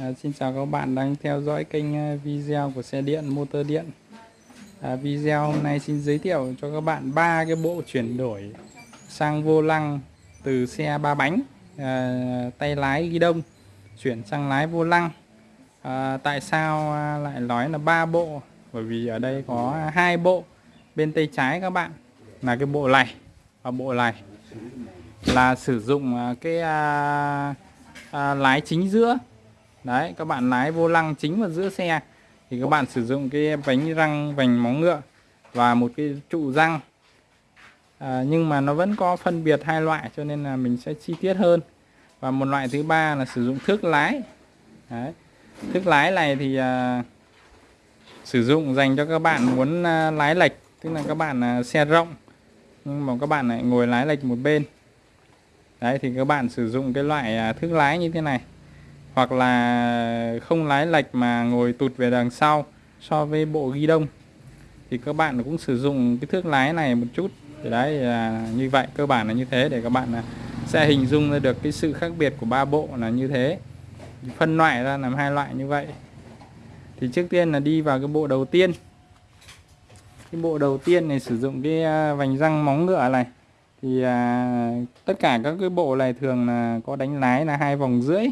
À, xin chào các bạn đang theo dõi kênh à, video của xe điện motor điện. À, video hôm nay xin giới thiệu cho các bạn ba cái bộ chuyển đổi sang vô lăng từ xe ba bánh à, tay lái ghi đông chuyển sang lái vô lăng. À, tại sao à, lại nói là ba bộ? Bởi vì ở đây có hai bộ bên tay trái các bạn là cái bộ này và bộ này là sử dụng à, cái à, à, lái chính giữa đấy các bạn lái vô lăng chính vào giữa xe. Thì các bạn sử dụng cái bánh răng vành móng ngựa và một cái trụ răng. À, nhưng mà nó vẫn có phân biệt hai loại cho nên là mình sẽ chi tiết hơn. Và một loại thứ ba là sử dụng thước lái. Đấy. thước lái này thì à, sử dụng dành cho các bạn muốn à, lái lệch tức là các bạn à, xe rộng. Nhưng mà các bạn lại ngồi lái lệch một bên. Đấy thì các bạn sử dụng cái loại à, thước lái như thế này hoặc là không lái lệch mà ngồi tụt về đằng sau so với bộ ghi đông thì các bạn cũng sử dụng cái thước lái này một chút. Thì đấy là như vậy cơ bản là như thế để các bạn à, sẽ hình dung ra được cái sự khác biệt của ba bộ là như thế. Phân loại ra làm hai loại như vậy. Thì trước tiên là đi vào cái bộ đầu tiên. Cái bộ đầu tiên này sử dụng cái à, vành răng móng ngựa này. Thì à, tất cả các cái bộ này thường là có đánh lái là hai vòng rưỡi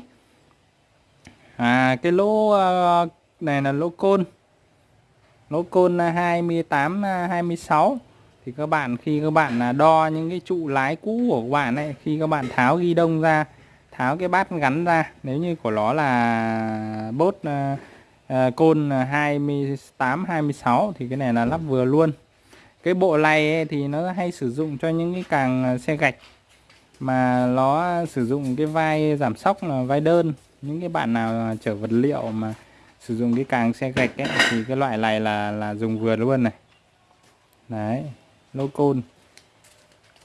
à cái lỗ ờ, này là lỗ côn. Lỗ côn ờ, 28 26 ờ, thì các bạn khi các bạn à, đo những cái trụ lái cũ của các bạn này khi các bạn tháo ghi đông ra tháo cái bát gắn ra nếu như của nó là bốt uh, uh, côn 28 26 thì cái này là lắp vừa luôn. Cái bộ này ấy, thì nó hay sử dụng cho những cái càng xe gạch mà nó sử dụng cái vai giảm sóc là vai đơn. Những cái bạn nào chở vật liệu mà sử dụng cái càng xe gạch ấy, thì cái loại này là là dùng vừa luôn này. Đấy lô côn.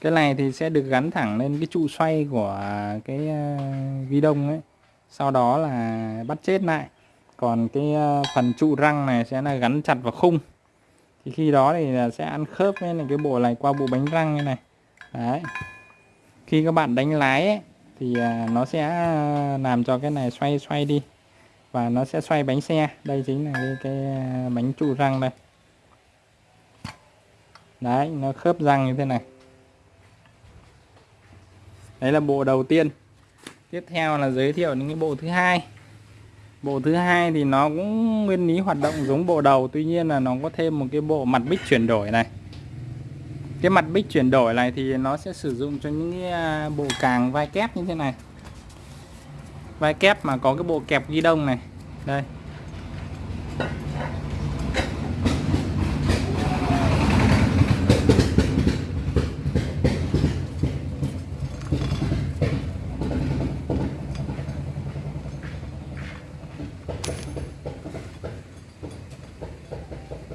Cái này thì sẽ được gắn thẳng lên cái trụ xoay của cái uh, ghi đông ấy. Sau đó là bắt chết lại. Còn cái uh, phần trụ răng này sẽ là gắn chặt vào khung. Thì khi đó thì sẽ ăn khớp với cái bộ này qua bộ bánh răng như này. Đấy khi các bạn đánh lái ấy, thì à, nó sẽ à, làm cho cái này xoay xoay đi. Và nó sẽ xoay bánh xe. Đây chính là cái, cái à, bánh trụ răng đây. Đấy nó khớp răng như thế này. Đấy là bộ đầu tiên. Tiếp theo là giới thiệu những cái bộ thứ hai. Bộ thứ hai thì nó cũng nguyên lý hoạt động giống bộ đầu tuy nhiên là nó có thêm một cái bộ mặt bích chuyển đổi này cái mặt bích chuyển đổi này thì nó sẽ sử dụng cho những cái à, bộ càng vai kép như thế này. Vai kép mà có cái bộ kẹp ghi đông này. Đây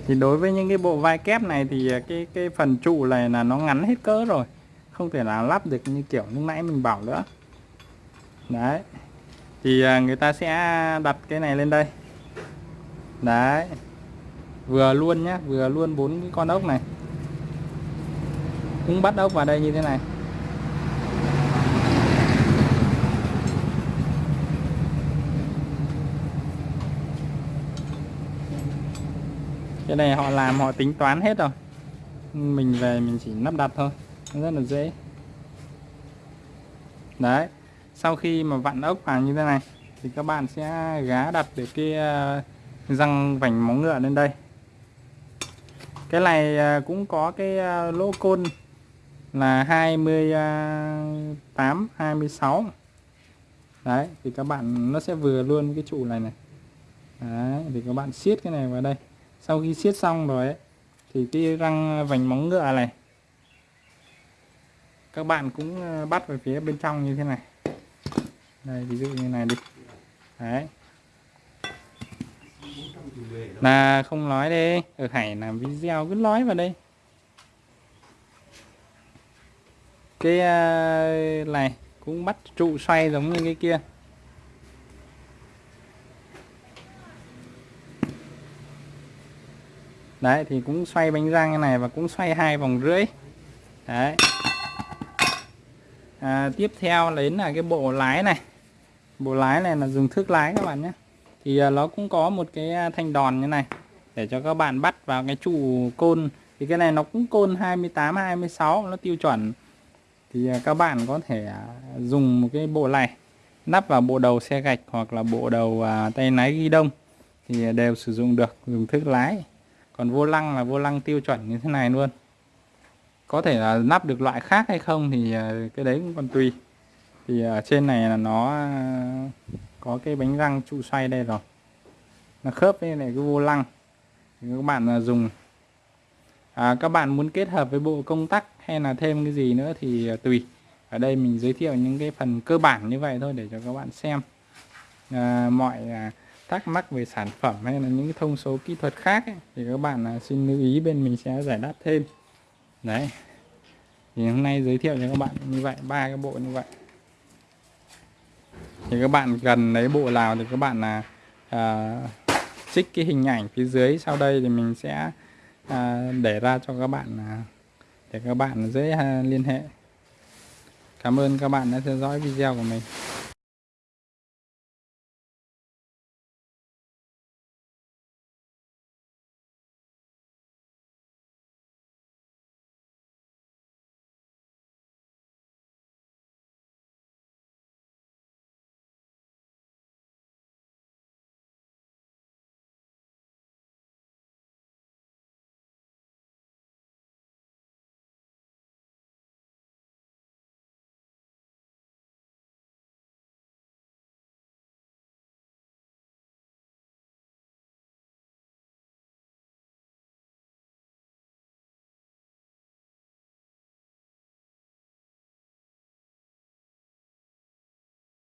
thì đối với những cái bộ vai kép này thì à, cái cái phần trụ này là nó ngắn hết cỡ rồi. Không thể nào lắp được như kiểu lúc nãy mình bảo nữa. Đấy. Thì à, người ta sẽ đặt cái này lên đây. Đấy. Vừa luôn nhá, vừa luôn bốn cái con ốc này. Cũng bắt ốc vào đây như thế này. Cái này họ làm, họ tính toán hết rồi. Mình về mình chỉ lắp đặt thôi. Rất là dễ. Đấy. Sau khi mà vặn ốc vào như thế này, thì các bạn sẽ gá đặt được cái ờ, răng vành móng ngựa lên đây. Cái này ờ, cũng có cái ờ, lỗ côn là 28 26 đấy, thì các bạn, nó sẽ vừa luôn cái trụ này này. Đấy, thì các bạn siết cái này vào đây sau khi siết xong rồi ấy, thì cái răng à, vành móng ngựa này các bạn cũng à, bắt về phía bên trong như thế này. Đây ví dụ như này đi. Đấy. Là không nói đi ở hải làm video cứ nói vào đây. Cái à, này cũng bắt trụ xoay giống như cái kia. Đấy thì cũng xoay bánh răng như này và cũng xoay hai vòng rưỡi. Đấy. À, tiếp theo đến là cái bộ lái này. Bộ lái này là dùng thước lái các bạn nhé. Thì à, nó cũng có một cái à, thanh đòn như này để cho các bạn bắt vào cái trụ côn. Thì cái này nó cũng côn 28 26 nó tiêu chuẩn. Thì à, các bạn có thể à, dùng một cái bộ này nắp vào bộ đầu xe gạch hoặc là bộ đầu à, tay lái ghi đông thì đều sử dụng được dùng thước lái còn vô lăng là vô lăng tiêu chuẩn như thế này luôn. Có thể là lắp được loại khác hay không thì à, cái đấy cũng còn tùy. Thì ở trên này là nó à, có cái bánh răng trụ xoay đây rồi. Nó khớp với này cái vô lăng. Thì các bạn dùng. À, các bạn muốn kết hợp với bộ công tắc hay là thêm cái gì nữa thì tùy. Ở đây mình giới thiệu những cái phần cơ bản như vậy thôi để cho các bạn xem. À, mọi à, thắc mắc về sản phẩm hay là những thông số kỹ thuật khác ấy, thì các bạn à, xin lưu ý bên mình sẽ giải đáp thêm. Đấy. Thì hôm nay giới thiệu cho các bạn như vậy ba cái bộ như vậy. Thì các bạn cần lấy bộ nào thì các bạn là à, à trích cái hình ảnh phía dưới. Sau đây thì mình sẽ à, để ra cho các bạn à, để các bạn dễ à, liên hệ. Cảm ơn các bạn đã theo dõi video của mình.